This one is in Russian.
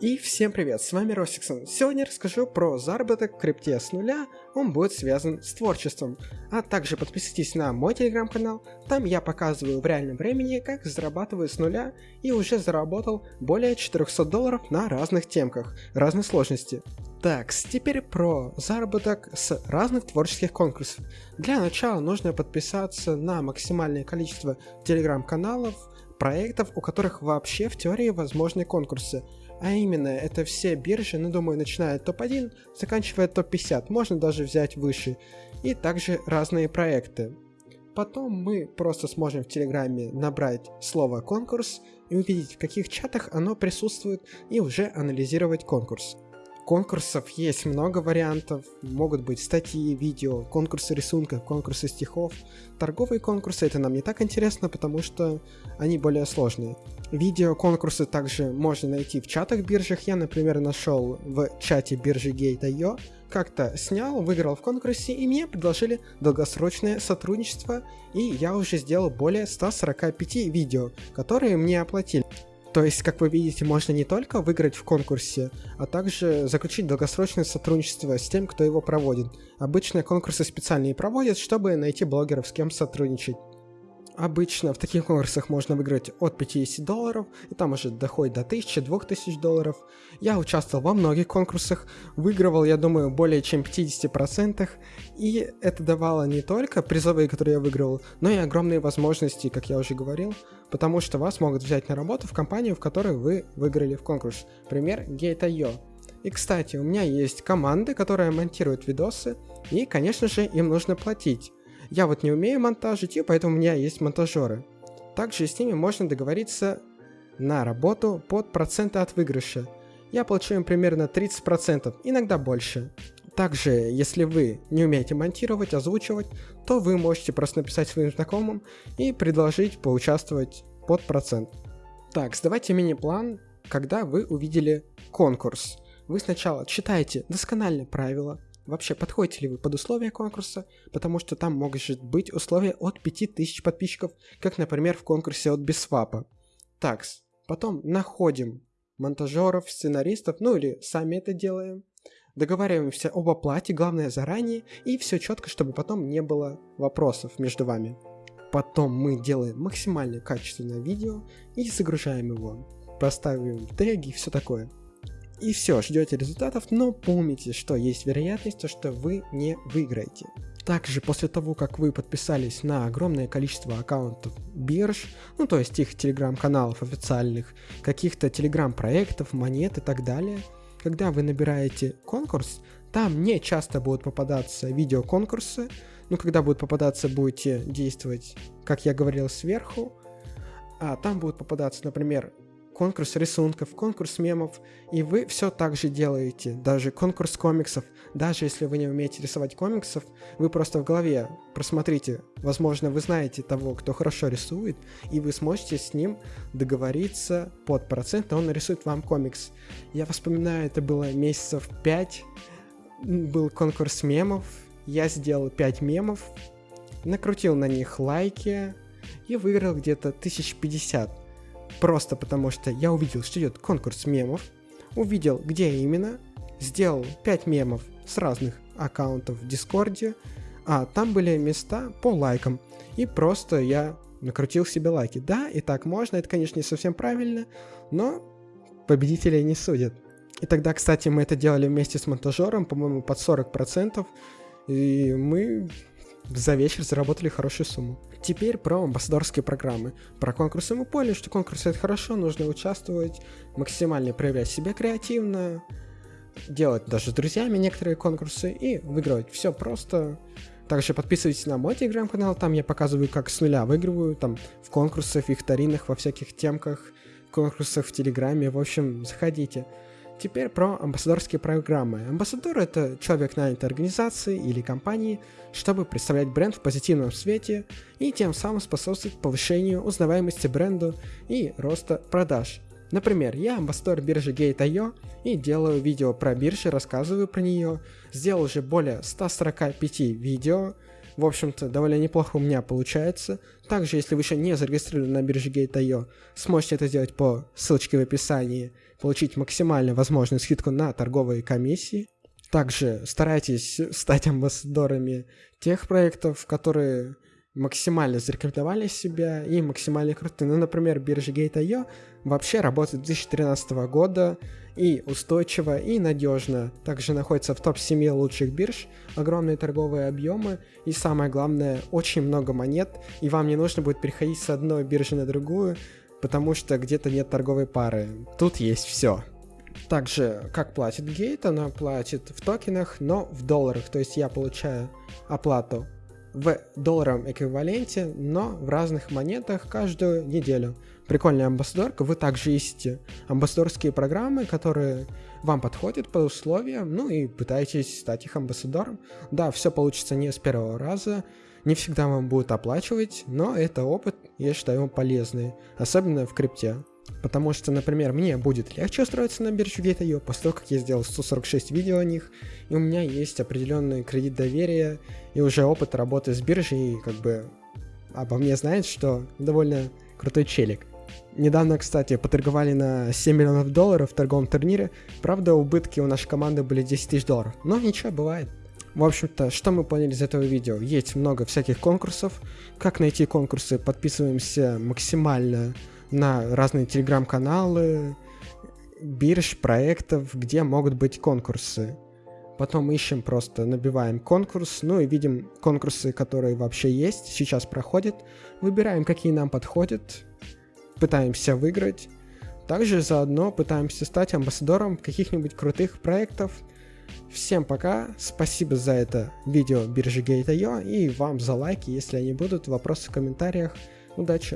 И всем привет, с вами Росиксон. Сегодня расскажу про заработок в крипте с нуля, он будет связан с творчеством. А также подписывайтесь на мой телеграм-канал, там я показываю в реальном времени, как зарабатываю с нуля и уже заработал более 400 долларов на разных темках, разной сложности. Так, теперь про заработок с разных творческих конкурсов. Для начала нужно подписаться на максимальное количество телеграм-каналов, проектов, у которых вообще в теории возможны конкурсы. А именно, это все биржи, ну думаю, начиная от топ-1, заканчивая топ-50, можно даже взять выше. И также разные проекты. Потом мы просто сможем в Телеграме набрать слово «конкурс» и увидеть, в каких чатах оно присутствует, и уже анализировать конкурс. Конкурсов есть много вариантов, могут быть статьи, видео, конкурсы рисунков, конкурсы стихов. Торговые конкурсы это нам не так интересно, потому что они более сложные. Видео конкурсы также можно найти в чатах биржах. Я, например, нашел в чате биржи Gate.io, как-то снял, выиграл в конкурсе, и мне предложили долгосрочное сотрудничество, и я уже сделал более 145 видео, которые мне оплатили. То есть, как вы видите, можно не только выиграть в конкурсе, а также заключить долгосрочное сотрудничество с тем, кто его проводит. Обычно конкурсы специальные проводят, чтобы найти блогеров, с кем сотрудничать. Обычно в таких конкурсах можно выиграть от 50 долларов, и там уже доходит до 1000-2000 долларов. Я участвовал во многих конкурсах, выигрывал, я думаю, более чем 50%, и это давало не только призовые, которые я выигрывал, но и огромные возможности, как я уже говорил, потому что вас могут взять на работу в компанию, в которой вы выиграли в конкурс. Пример Gate.io. И, кстати, у меня есть команды, которые монтируют видосы, и, конечно же, им нужно платить. Я вот не умею монтажить, и поэтому у меня есть монтажеры. Также с ними можно договориться на работу под проценты от выигрыша. Я получаю примерно 30%, иногда больше. Также, если вы не умеете монтировать, озвучивать, то вы можете просто написать своим знакомым и предложить поучаствовать под процент. Так, сдавайте мини-план, когда вы увидели конкурс. Вы сначала читаете доскональные правила, вообще подходите ли вы под условия конкурса, потому что там может быть условия от 5000 подписчиков, как, например, в конкурсе от Бисвапа. Такс. Потом находим монтажеров, сценаристов, ну или сами это делаем. Договариваемся об оплате, главное заранее, и все четко, чтобы потом не было вопросов между вами. Потом мы делаем максимально качественное видео и загружаем его. Поставим теги и все такое и все, ждете результатов, но помните, что есть вероятность, что вы не выиграете. Также после того, как вы подписались на огромное количество аккаунтов бирж, ну то есть их телеграм-каналов официальных, каких-то телеграм-проектов, монет и так далее, когда вы набираете конкурс, там не часто будут попадаться видеоконкурсы, ну когда будут попадаться, будете действовать, как я говорил, сверху, а там будут попадаться, например, конкурс рисунков, конкурс мемов, и вы все так же делаете, даже конкурс комиксов, даже если вы не умеете рисовать комиксов, вы просто в голове просмотрите, возможно, вы знаете того, кто хорошо рисует, и вы сможете с ним договориться под процент, и он нарисует вам комикс. Я вспоминаю, это было месяцев 5, был конкурс мемов, я сделал 5 мемов, накрутил на них лайки и выиграл где-то 1050. Просто потому что я увидел, что идет конкурс мемов, увидел, где именно, сделал 5 мемов с разных аккаунтов в Дискорде, а там были места по лайкам. И просто я накрутил себе лайки. Да, и так можно, это, конечно, не совсем правильно, но победителей не судят. И тогда, кстати, мы это делали вместе с монтажером, по-моему, под 40%, и мы за вечер заработали хорошую сумму. Теперь про амбассадорские программы. Про конкурсы мы поняли, что конкурсы это хорошо, нужно участвовать, максимально проявлять себя креативно, делать даже с друзьями некоторые конкурсы и выигрывать. Все просто. Также подписывайтесь на мой телеграм-канал, там я показываю, как с нуля выигрываю, там в конкурсах, викторинах, во всяких темках, конкурсах в телеграме, в общем, заходите. Теперь про амбассадорские программы. Амбассадор — это человек нанятой организации или компании, чтобы представлять бренд в позитивном свете и тем самым способствовать повышению узнаваемости бренду и роста продаж. Например, я амбассадор биржи Gate.io и делаю видео про биржи, рассказываю про нее, сделал уже более 145 видео, в общем-то, довольно неплохо у меня получается. Также, если вы еще не зарегистрированы на бирже Gate.io, сможете это сделать по ссылочке в описании. получить максимально возможную скидку на торговые комиссии. Также старайтесь стать амбассадорами тех проектов, которые максимально зарекомендовали себя и максимально крутые. Ну, например, биржа Gate.io вообще работает с 2013 года и устойчиво, и надежно. Также находится в топ-7 лучших бирж, огромные торговые объемы и самое главное, очень много монет, и вам не нужно будет переходить с одной биржи на другую, потому что где-то нет торговой пары. Тут есть все. Также, как платит Gate, она платит в токенах, но в долларах. То есть я получаю оплату в долларовом эквиваленте, но в разных монетах каждую неделю. Прикольная амбассадорка, вы также ищете амбассадорские программы, которые вам подходят по условиям, ну и пытаетесь стать их амбассадором. Да, все получится не с первого раза, не всегда вам будут оплачивать, но это опыт, я считаю, полезный, особенно в крипте. Потому что, например, мне будет легче устроиться на биржу Gate.io после того, как я сделал 146 видео о них, и у меня есть определенный кредит доверия и уже опыт работы с биржей, и как бы обо мне знает, что довольно крутой челик. Недавно, кстати, поторговали на 7 миллионов долларов в торговом турнире. Правда, убытки у нашей команды были 10 тысяч долларов. Но ничего, бывает. В общем-то, что мы поняли из этого видео? Есть много всяких конкурсов. Как найти конкурсы? Подписываемся максимально на разные телеграм-каналы, бирж, проектов, где могут быть конкурсы. Потом ищем просто, набиваем конкурс, ну и видим конкурсы, которые вообще есть, сейчас проходят. Выбираем, какие нам подходят, пытаемся выиграть. Также заодно пытаемся стать амбассадором каких-нибудь крутых проектов. Всем пока, спасибо за это видео биржи Gate.io и вам за лайки, если они будут, вопросы в комментариях. Удачи!